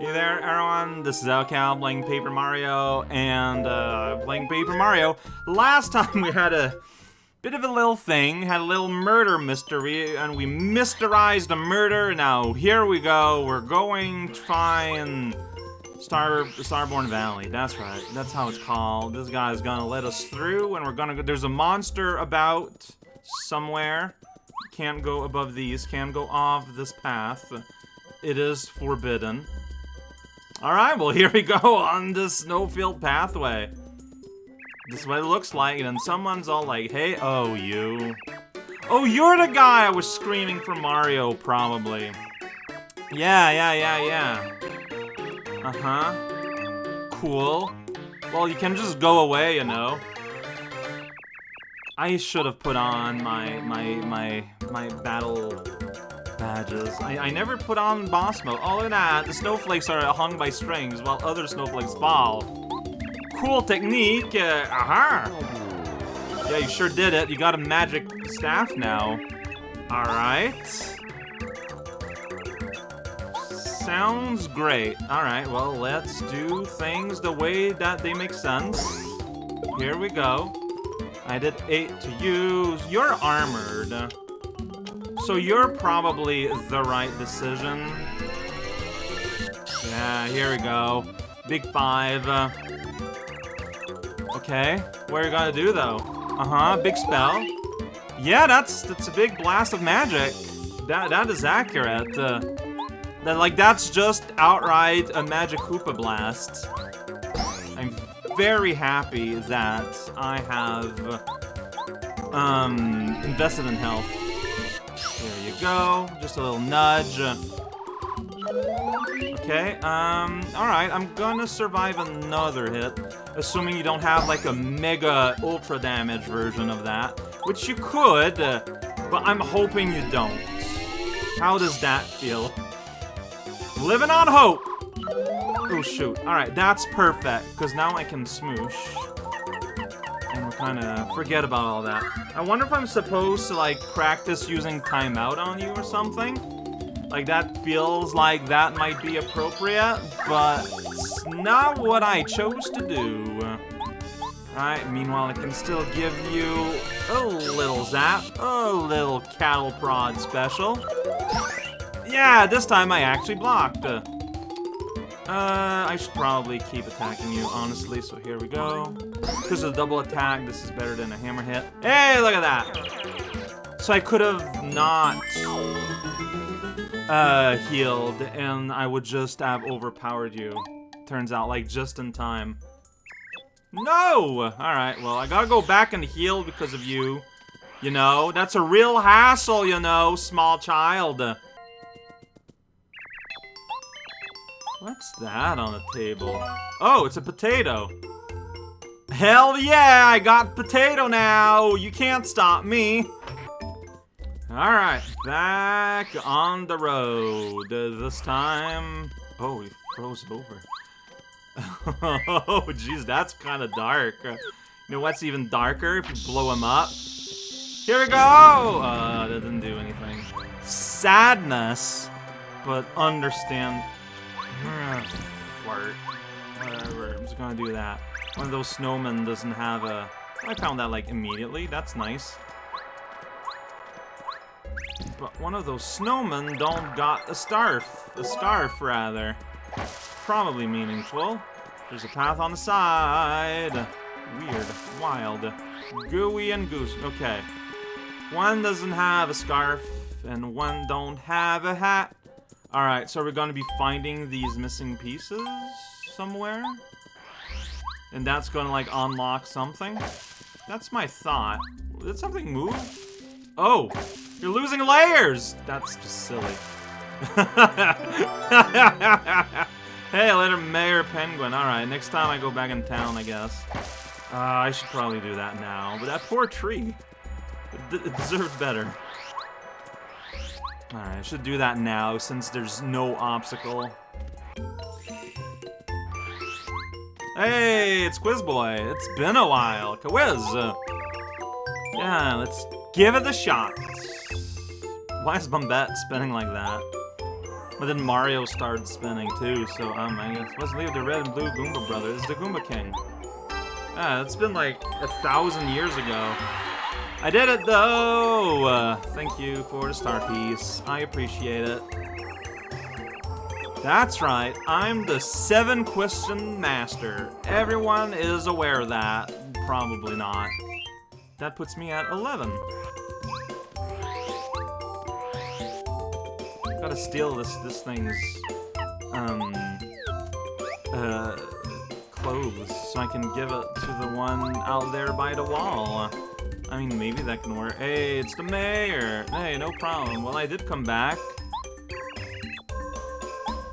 Hey there, everyone. This is Elcal playing Paper Mario, and uh, playing Paper Mario. Last time we had a bit of a little thing, had a little murder mystery, and we mysterized a murder. Now here we go. We're going to find Star Starborn Valley. That's right. That's how it's called. This guy is gonna let us through, and we're gonna go. There's a monster about somewhere. Can't go above these. Can't go off this path. It is forbidden. Alright, well here we go on this snowfield pathway. This is what it looks like, and someone's all like, hey, oh, you. Oh, you're the guy I was screaming for Mario, probably. Yeah, yeah, yeah, yeah. Uh-huh. Cool. Well, you can just go away, you know. I should have put on my, my, my, my battle badges. I, I never put on boss mode. Oh, look at that. The snowflakes are hung by strings while other snowflakes fall. Cool technique. Uh, aha. Yeah, you sure did it. You got a magic staff now. Alright. Sounds great. Alright, well, let's do things the way that they make sense. Here we go. I did 8 to use. You're armored. So you're probably the right decision. Yeah, here we go. Big five. Okay, what are you gonna do though? Uh-huh, big spell. Yeah, that's that's a big blast of magic. That that is accurate. Uh, that like that's just outright a magic Koopa blast. I'm very happy that I have um invested in health go. Just a little nudge. Okay, um, alright, I'm gonna survive another hit, assuming you don't have, like, a mega ultra damage version of that, which you could, uh, but I'm hoping you don't. How does that feel? Living on hope! Oh, shoot. Alright, that's perfect, because now I can smoosh kind of forget about all that. I wonder if I'm supposed to, like, practice using timeout on you or something? Like, that feels like that might be appropriate, but it's not what I chose to do. Alright, meanwhile, I can still give you a little zap, a little cattle prod special. Yeah, this time I actually blocked. Uh, Uh, I should probably keep attacking you, honestly, so here we go. Because of the double attack, this is better than a hammer hit. Hey, look at that! So I could have not uh, healed, and I would just have overpowered you. Turns out, like, just in time. No! Alright, well, I gotta go back and heal because of you. You know, that's a real hassle, you know, small child. What's that on the table? Oh, it's a potato. Hell yeah, I got potato now. You can't stop me. Alright, back on the road. This time... Oh, he froze over. oh, jeez, that's kind of dark. Uh, you know what's even darker? If you blow him up. Here we go! Uh, that didn't do anything. Sadness, but understand Fart. Whatever, I'm just gonna do that. One of those snowmen doesn't have a... I found that, like, immediately. That's nice. But one of those snowmen don't got a scarf. A scarf, rather. Probably meaningful. There's a path on the side. Weird. Wild. Gooey and goose. Okay. One doesn't have a scarf, and one don't have a hat. Alright, so we're gonna be finding these missing pieces somewhere? And that's gonna, like, unlock something? That's my thought. Did something move? Oh! You're losing layers! That's just silly. hey, later, Mayor Penguin. Alright, next time I go back in town, I guess. Uh, I should probably do that now. But that poor tree. It, it deserved better. Alright, I should do that now, since there's no obstacle. Hey, it's Quiz Boy. It's been a while. Quiz. yeah, let's give it a shot. Why is Bombette spinning like that? But then Mario started spinning too, so um, I guess let's leave the red and blue Goomba brothers. The Goomba King. Ah, it's been like a thousand years ago. I did it though! Uh, thank you for the star piece. I appreciate it. That's right, I'm the seven question master. Everyone is aware of that. Probably not. That puts me at 11. Gotta steal this this thing's um uh clothes so I can give it to the one out there by the wall. I mean maybe that can work. Hey, it's the mayor! Hey, no problem. Well I did come back.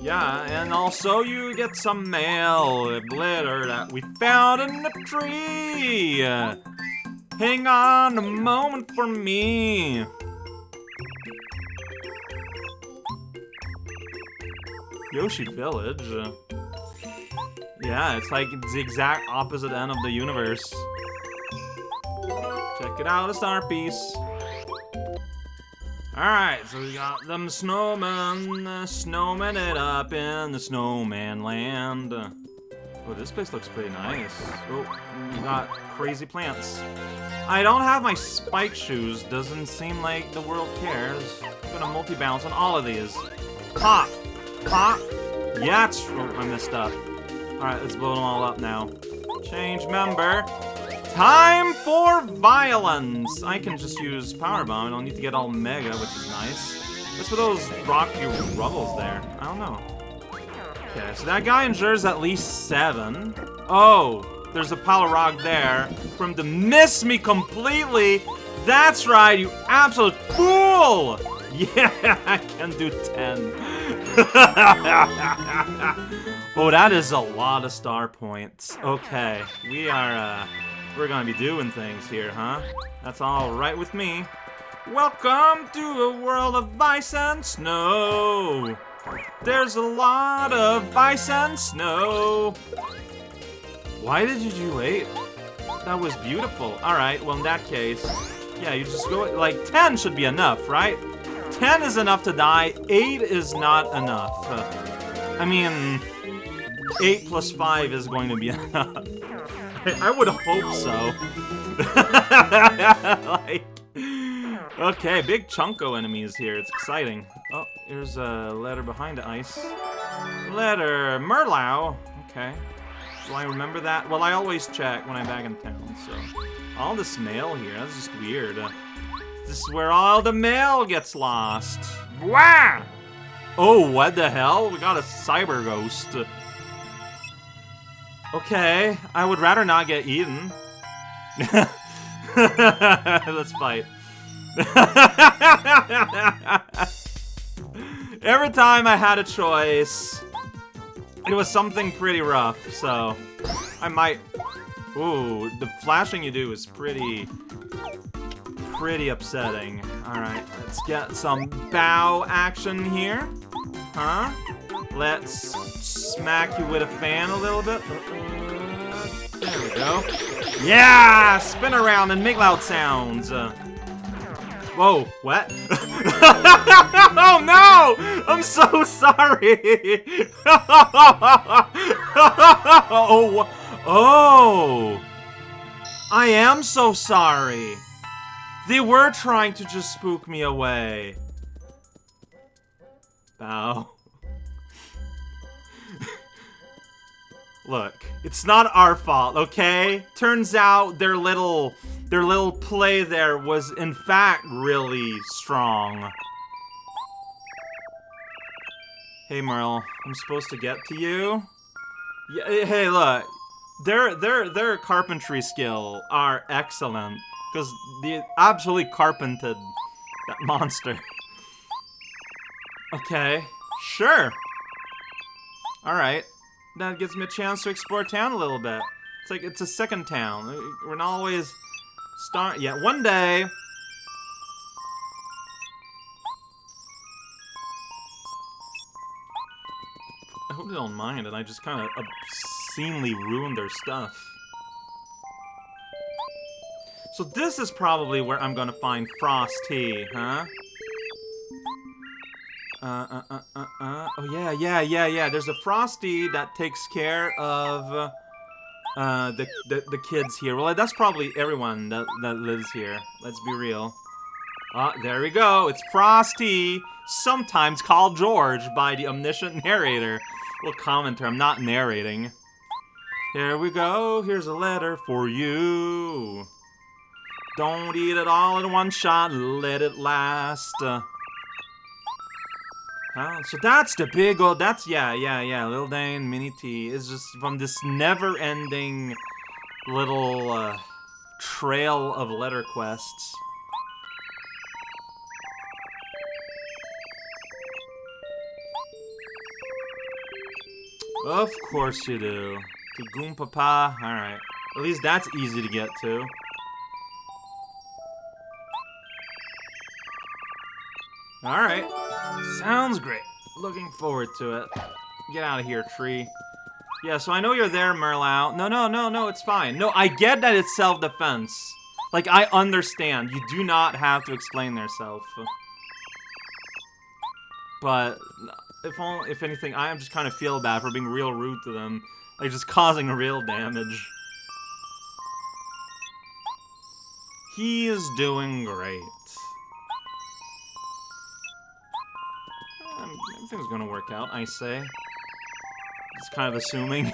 Yeah, and also you get some mail, glitter that we found in the tree. Hang on a moment for me. Yoshi Village. Yeah, it's like the exact opposite end of the universe. Check it out, a star piece. Alright, so we got them snowmen, snowmen it up in the snowman land. Oh, this place looks pretty nice. Oh, we got crazy plants. I don't have my spike shoes. Doesn't seem like the world cares. I'm gonna multi-bounce on all of these. Pop! Pop! Yeah, it's... Oh, I messed up. Alright, let's blow them all up now. Change member. Time for violence! I can just use Power Bomb. I don't need to get all Mega, which is nice. What's with those rocky rubbles there? I don't know. Okay, so that guy endures at least seven. Oh, there's a Polarog there. From to miss me completely. That's right, you absolute fool! Yeah, I can do 10. oh, that is a lot of star points. Okay, we are, uh, we're gonna be doing things here, huh? That's all right with me. Welcome to a world of ice and snow. There's a lot of ice and snow. Why did you do 8? That was beautiful. Alright, well in that case, yeah, you just go, like, 10 should be enough, right? 10 is enough to die, 8 is not enough. I mean, 8 plus 5 is going to be enough. I would hope so. like, okay, big Chunko enemies here. It's exciting. Oh, here's a letter behind the ice. Letter, Merlow. Okay. Do I remember that? Well, I always check when I'm back in town, so... All this mail here, that's just weird. Uh, this is where all the mail gets lost. Wah! Oh, what the hell? We got a cyber ghost. Okay, I would rather not get eaten. Let's fight. Every time I had a choice, it was something pretty rough, so I might... Ooh, the flashing you do is pretty... pretty upsetting. Alright, let's get some bow action here. Huh? Let's smack you with a fan a little bit. There we go. Yeah! Spin around and make loud sounds. Uh, whoa, what? oh no! I'm so sorry! oh, oh! I am so sorry. They were trying to just spook me away. Bow. Look, it's not our fault, okay? Turns out their little their little play there was in fact really strong. Hey Merle, I'm supposed to get to you? Yeah, eh, hey look, their their their carpentry skill are excellent because they absolutely carpented that monster. Okay, sure. All right that gives me a chance to explore town a little bit. It's like, it's a second town. We're not always start- yeah, one day! I hope they don't mind and I just kind of obscenely ruined their stuff. So this is probably where I'm gonna find Frosty, huh? Uh, uh, uh, uh, uh. Oh, yeah, yeah, yeah, yeah. There's a Frosty that takes care of uh, the, the, the kids here. Well, that's probably everyone that, that lives here. Let's be real. Ah, there we go. It's Frosty, sometimes called George by the omniscient narrator. Well, commenter, I'm not narrating. Here we go. Here's a letter for you. Don't eat it all in one shot. Let it last. So that's the big old. That's yeah, yeah, yeah. Little Dane Mini T is just from this never-ending little uh, trail of letter quests. Of course you do. To Goompapa. Alright. At least that's easy to get to. Alright. Sounds great. Looking forward to it. Get out of here, tree. Yeah, so I know you're there, Merlau. No, no, no, no, it's fine. No, I get that it's self-defense. Like, I understand. You do not have to explain yourself. But, if only, if anything, I am just kind of feel bad for being real rude to them. Like, just causing real damage. He is doing great. Everything's gonna work out, I say. It's kind of assuming.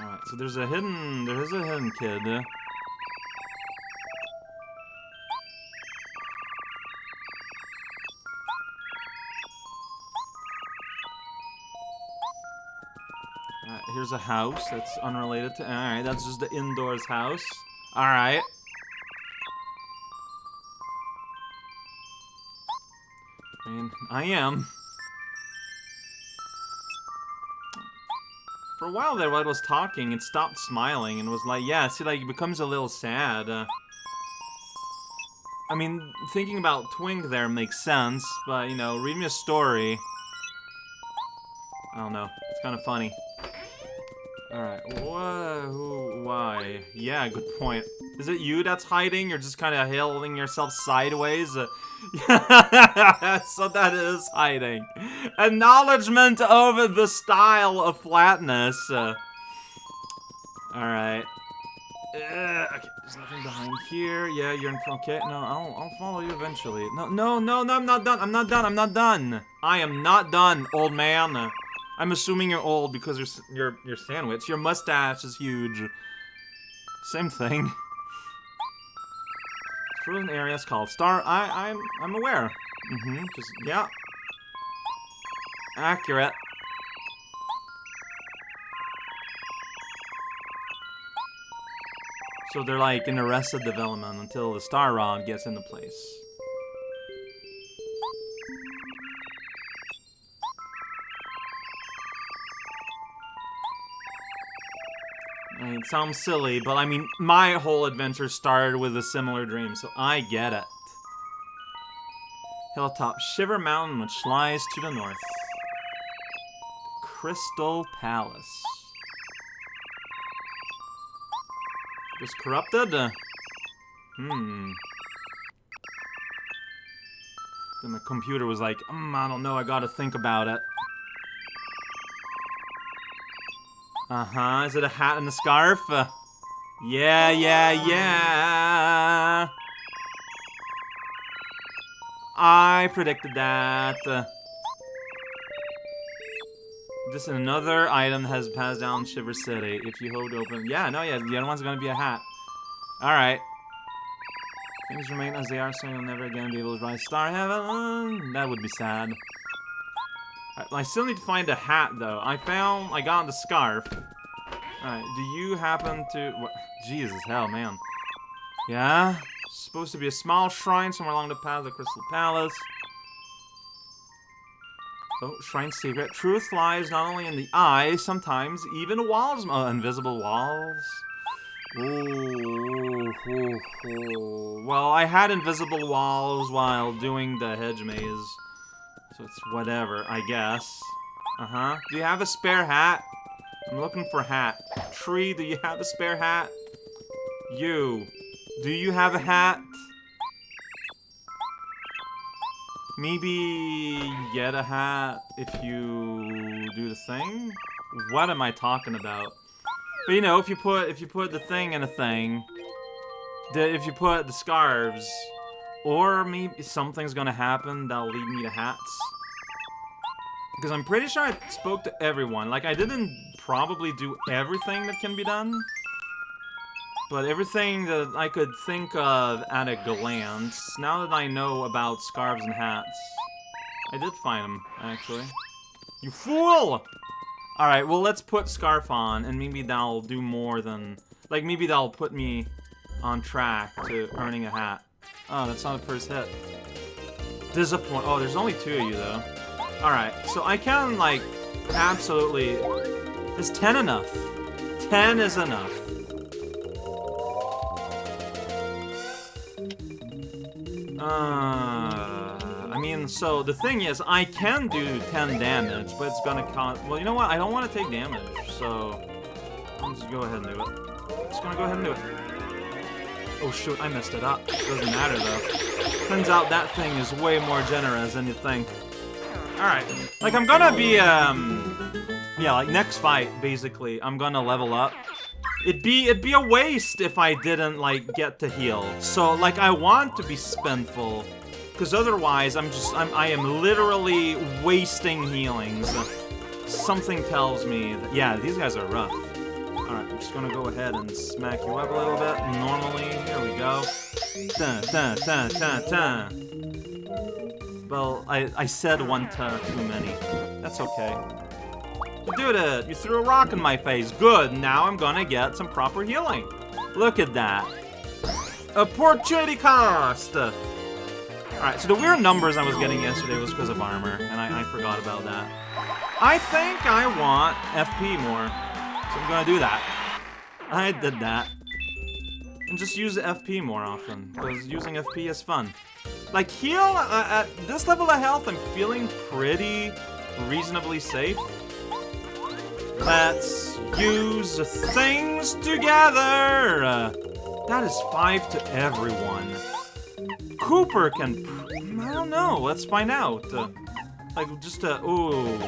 Alright, so there's a hidden... There is a hidden kid. Alright, here's a house that's unrelated to... Alright, that's just the indoors house. Alright. I am. For a while there, while I was talking, it stopped smiling and was like, yeah, see, like, it becomes a little sad. Uh, I mean, thinking about Twink there makes sense, but, you know, read me a story. I don't know. It's kind of funny. Alright? Who? Why? Yeah, good point. Is it you that's hiding? You're just kind of holding yourself sideways? So that is hiding. Acknowledgement of the style of flatness. Alright. Okay, there's nothing behind here. Yeah, you're in front. Okay, no, I'll, I'll follow you eventually. No, no, no, no, I'm not done. I'm not done. I'm not done. I am not done, old man. I'm assuming you're old because your your your sandwich, your mustache is huge. Same thing. Frozen areas called Star. I I'm I'm aware. Mm-hmm. Just yeah. Accurate. So they're like in arrested development until the Star Rod gets into place. Sounds silly, but I mean, my whole adventure started with a similar dream, so I get it. Hilltop Shiver Mountain, which lies to the north. Crystal Palace. Just corrupted? Uh, hmm. Then the computer was like, mm, I don't know, I gotta think about it. Uh-huh, is it a hat and a scarf? Uh, yeah, yeah, yeah. I predicted that. Uh, this is another item that has passed down Shiver City. If you hold open... Yeah, no, yeah, the other one's gonna be a hat. Alright. Things remain as they are, so you'll never again be able to rise Star Haven. That would be sad. I, still need to find a hat, though. I found... I got the scarf. Alright, do you happen to... What? Jesus, hell, man. Yeah? Supposed to be a small shrine somewhere along the path of the Crystal Palace. Oh, shrine secret. Truth lies not only in the eye, sometimes even walls. Uh, invisible walls. Ooh, ooh, ooh. Well, I had invisible walls while doing the hedge maze. So it's whatever, I guess. Uh-huh. Do you have a spare hat? I'm looking for hat. Tree, do you have a spare hat? You. Do you have a hat? Maybe get a hat if you do the thing? What am I talking about? But you know, if you put if you put the thing in a thing, the, if you put the scarves, or maybe something's gonna happen that'll lead me to hats. Because I'm pretty sure I spoke to everyone. Like, I didn't probably do everything that can be done. But everything that I could think of at a glance, now that I know about scarves and hats, I did find them, actually. You fool! Alright, well, let's put Scarf on, and maybe that'll do more than... Like, maybe that'll put me on track to earning a hat. Oh, that's not the first hit. Disappoint. Oh, there's only two of you, though. Alright, so I can, like, absolutely... Is 10 enough? 10 is enough. Uh, I mean, so the thing is, I can do 10 damage, but it's gonna cost... Well, you know what? I don't want to take damage, so... I'll just go ahead and do it. Just gonna go ahead and do it. Oh shoot, I messed it up. Doesn't matter though. Turns out that thing is way more generous than you think. Alright. Like, I'm gonna be, um... Yeah, like, next fight, basically, I'm gonna level up. It'd be, it'd be a waste if I didn't, like, get to heal. So, like, I want to be spendful. Because otherwise, I'm just, I'm, I am literally wasting healings. Something tells me that, yeah, these guys are rough. I'm just gonna go ahead and smack you up a little bit. Normally, here we go. Dun. Well, I, I said one to too many. That's okay. You did it! You threw a rock in my face. Good, now I'm gonna get some proper healing. Look at that. Opportunity cost! Alright, so the weird numbers I was getting yesterday was because of armor, and I, I forgot about that. I think I want FP more, so I'm gonna do that. I did that. And just use FP more often, because using FP is fun. Like, heal, uh, at this level of health, I'm feeling pretty reasonably safe. Let's use things together! Uh, that is five to everyone. Kooper can... I don't know, let's find out. Uh, like, just a... Ooh.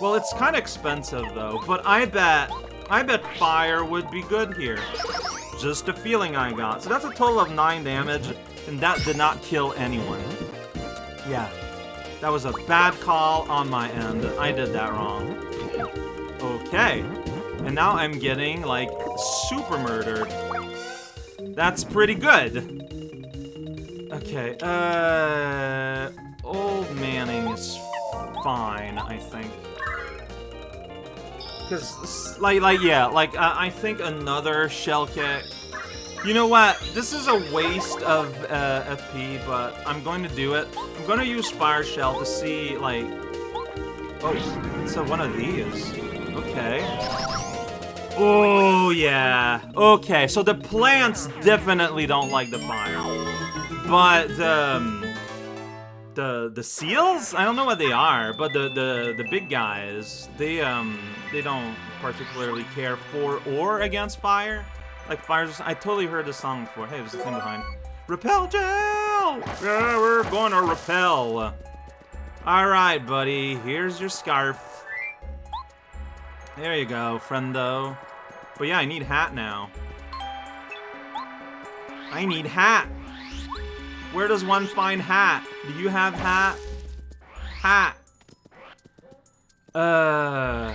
Well, it's kind of expensive, though, but I bet... I bet fire would be good here. Just a feeling I got. So that's a total of 9 damage. And that did not kill anyone. Yeah. That was a bad call on my end. I did that wrong. Okay. And now I'm getting, like, super murdered. That's pretty good. Okay, uh... Old Manning is fine, I think. Because, like, like, yeah, like, uh, I think another shell kick you know what? This is a waste of uh, FP, but I'm going to do it. I'm going to use Fire Shell to see, like... Oh, it's a, one of these. Okay. Oh, yeah. Okay, so the plants definitely don't like the fire. But, um... The, the seals? I don't know what they are, but the, the, the big guys, they, um, they don't particularly care for or against fire. Like fires. I totally heard this song before. Hey, there's a thing behind. Repel gel! Yeah, we're gonna repel. Alright, buddy. Here's your scarf. There you go, friendo. But yeah, I need hat now. I need hat. Where does one find hat? Do you have hat? Hat. Uh,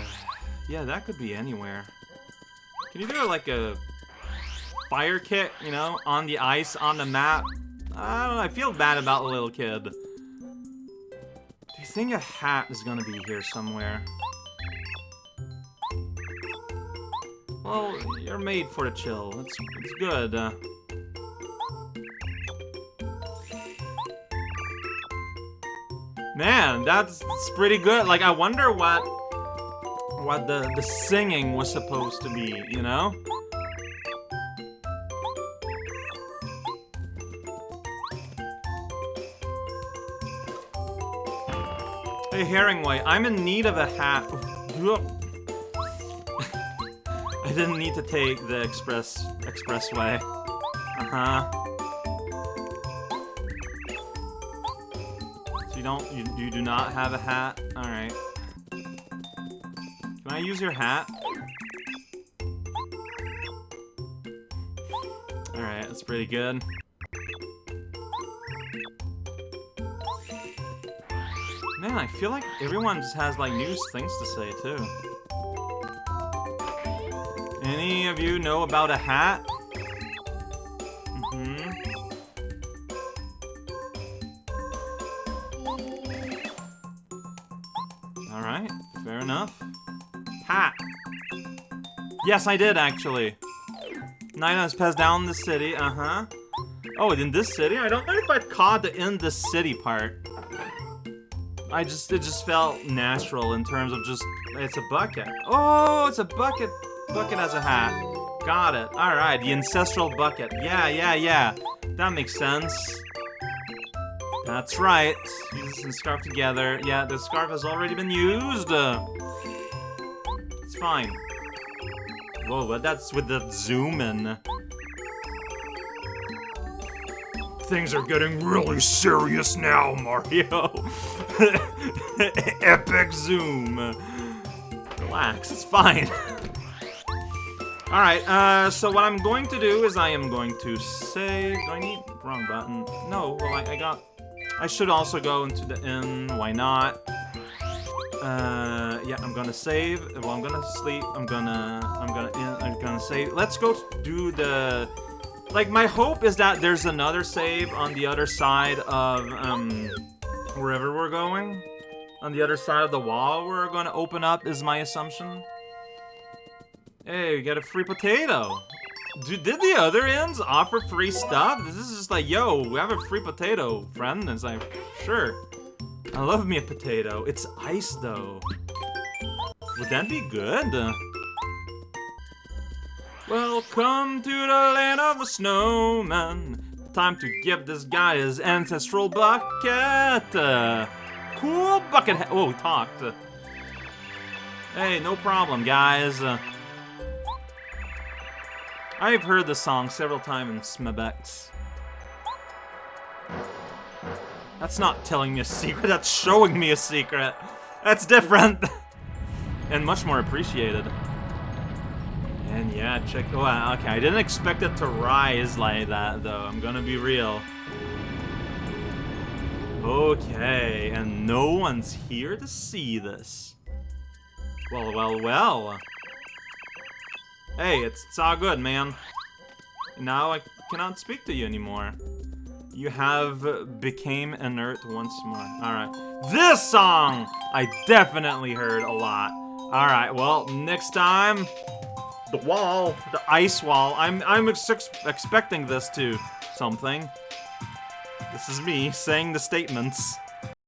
yeah, that could be anywhere. Can you do like a fire kit, you know, on the ice, on the map. I don't know, I feel bad about the little kid. Do you think a hat is gonna be here somewhere? Well, you're made for the chill. It's, good. Uh, man, that's, pretty good. Like, I wonder what what the, the singing was supposed to be, you know? Hey, Herringway, I'm in need of a hat. I didn't need to take the express expressway. Uh-huh. You don't, you, you do not have a hat? Alright. Can I use your hat? Alright, that's pretty good. Man, I feel like everyone just has like new things to say too. Any of you know about a hat? Yes, I did actually. Nina has passed down the city, uh-huh. Oh, in this city? I don't know if I'd caught the in the city part. I just, it just felt natural in terms of just, it's a bucket. Oh, it's a bucket. Bucket has a hat. Got it. Alright, the ancestral bucket. Yeah, yeah, yeah. That makes sense. That's right. Use and scarf together. Yeah, the scarf has already been used. It's fine. Whoa, but that's with the zoom in. Things are getting really serious now, Mario. Epic zoom. Relax, it's fine. Alright, uh, so what I'm going to do is I am going to save... Do I need... Wrong button. No, well, I, I got... I should also go into the inn. Why not? Uh, yeah, I'm gonna save. Well, I'm gonna sleep. I'm gonna... I'm gonna... I'm gonna save. Let's go do the... Like, my hope is that there's another save on the other side of, um... Wherever we're going. On the other side of the wall we're gonna open up, is my assumption. Hey, we got a free potato. Dude, did the other ends offer free stuff? This is just like, yo, we have a free potato, friend. And it's like, sure. I love me a potato. It's ice, though. Would that be good? Welcome to the land of the snowman. Time to give this guy his ancestral bucket. Uh, cool bucket. Oh, we talked. Hey, no problem, guys. Uh, I've heard the song several times in Smebex. That's not telling me a secret, that's showing me a secret. That's different. and much more appreciated. And yeah, check, oh, okay, I didn't expect it to rise like that, though, I'm gonna be real. Okay, and no one's here to see this. Well, well, well. Hey, it's, it's all good, man. Now I cannot speak to you anymore. You have became inert once more. Alright. This song! I definitely heard a lot. Alright, well, next time... The wall. The ice wall. I'm, I'm ex expecting this to something. This is me saying the statements.